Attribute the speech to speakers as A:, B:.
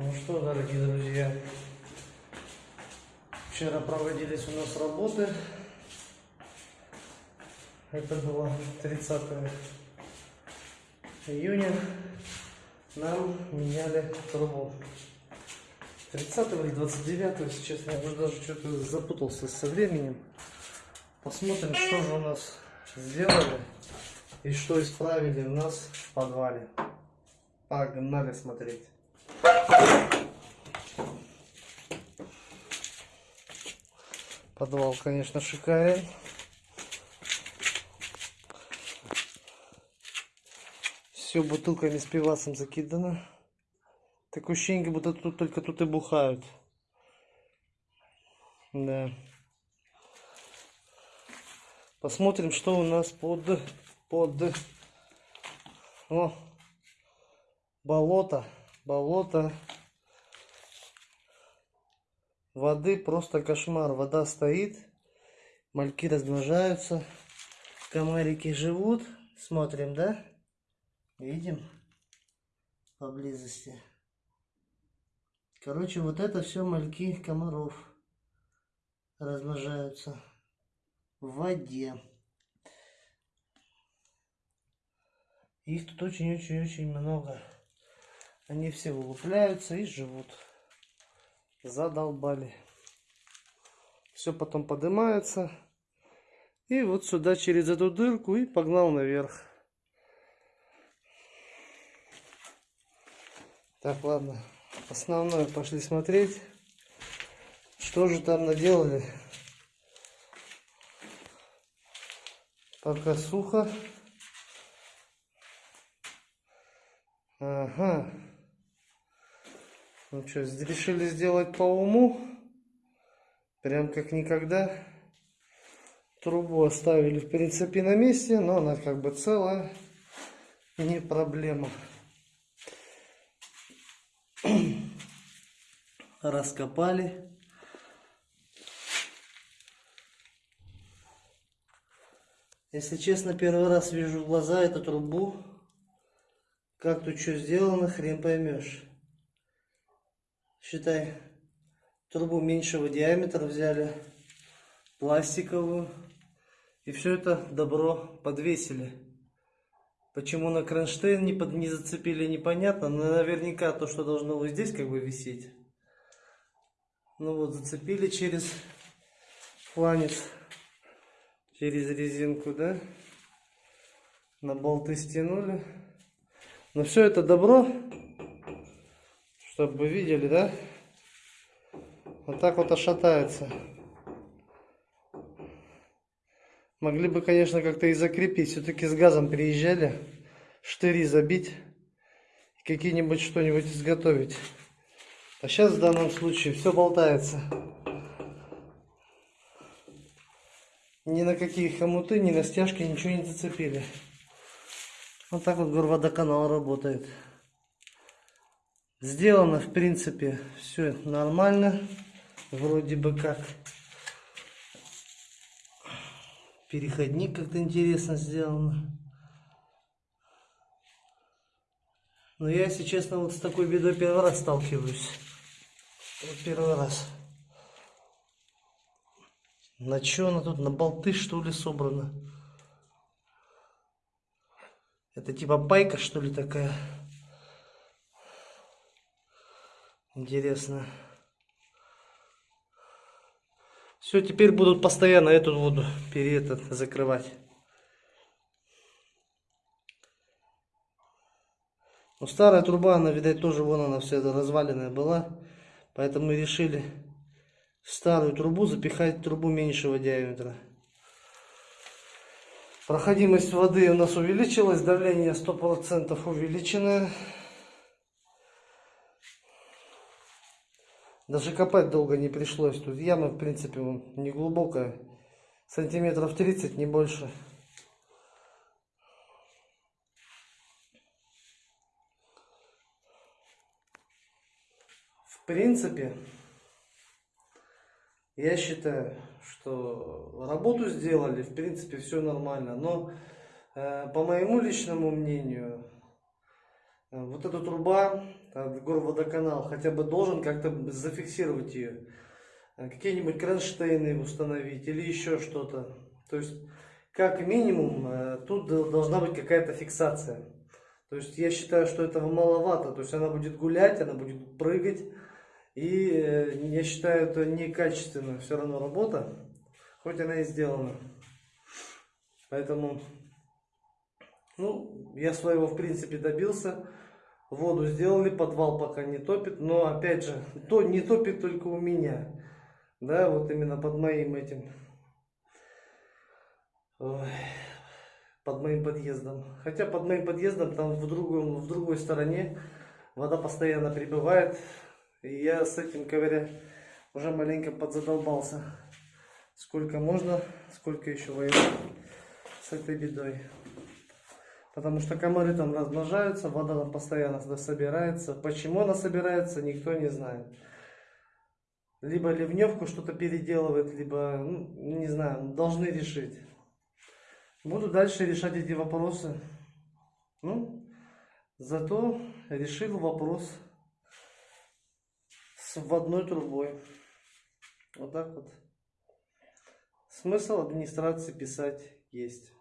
A: Ну что, дорогие друзья, вчера проводились у нас работы. Это было 30 июня. Нам меняли трубу. 30 или 29, если честно, я уже даже что-то запутался со временем. Посмотрим, что же у нас сделали и что исправили у нас в подвале. Погнали смотреть. Подвал, конечно, шикарен. Все бутылками с пивасом закидано. Такое ощущение, будто тут только тут и бухают. Да. Посмотрим, что у нас под под о, болото, болото. Воды просто кошмар. Вода стоит, мальки размножаются, комарики живут. Смотрим, да? Видим поблизости. Короче, вот это все мальки комаров размножаются в воде. Их тут очень-очень-очень много. Они все вылупляются и живут. Задолбали. Все потом поднимается. И вот сюда через эту дырку и погнал наверх. Так, ладно. Основное пошли смотреть. Что же там наделали. Пока сухо. Ага. Ну что, решили сделать по уму. Прям как никогда. Трубу оставили в принципе на месте, но она как бы целая. Не проблема. Раскопали. Если честно, первый раз вижу в глаза эту трубу. Как тут что сделано, хрен поймешь. Считай, трубу меньшего диаметра взяли, пластиковую. И все это добро подвесили. Почему на кронштейн не, под, не зацепили, непонятно. Но наверняка то, что должно вот здесь как бы висеть. Ну вот, зацепили через фланец, через резинку, да. На болты стянули. Но все это добро, чтобы вы видели, да. Вот так вот ошатается. Могли бы, конечно, как-то и закрепить. Все-таки с газом приезжали. Штыри забить. Какие-нибудь что-нибудь изготовить. А сейчас в данном случае все болтается. Ни на какие хомуты, ни на стяжки ничего не зацепили. Вот так вот горводоканал работает. Сделано, в принципе, все нормально. Вроде бы как. Переходник как-то интересно сделано. Но я, если честно, вот с такой бедой первый раз сталкиваюсь. Вот первый раз. На что она тут? На болты, что ли, собрана? Это типа байка, что ли, такая? Интересно. Все, теперь будут постоянно эту воду перед этот закрывать. Но старая труба, она, видать, тоже вон она вся разваленная была. Поэтому мы решили старую трубу запихать в трубу меньшего диаметра. Проходимость воды у нас увеличилась, давление 100% увеличенное. Даже копать долго не пришлось. Тут яма, в принципе, не глубокая. Сантиметров 30, не больше. В принципе, я считаю, что работу сделали, в принципе, все нормально. Но, э, по моему личному мнению, вот эта труба а, горводоканал хотя бы должен как-то зафиксировать ее. А, Какие-нибудь кронштейны установить или еще что-то. То есть, как минимум, э, тут должна быть какая-то фиксация. То есть, я считаю, что этого маловато. То есть, она будет гулять, она будет прыгать. И э, я считаю, это некачественная все равно работа, хоть она и сделана. Поэтому, ну, я своего в принципе добился. Воду сделали, подвал пока не топит, но опять же, то не топит только у меня. Да, вот именно под моим этим, ой, под моим подъездом. Хотя под моим подъездом там в, другом, в другой стороне вода постоянно прибывает. И я с этим, говоря, уже маленько подзадолбался. Сколько можно, сколько еще воевать с этой бедой. Потому что комары там размножаются, вода там постоянно собирается. Почему она собирается, никто не знает. Либо ливневку что-то переделывает, либо, ну, не знаю, должны решить. Буду дальше решать эти вопросы. Ну, зато решил вопрос с вводной трубой. Вот так вот. Смысл администрации писать есть.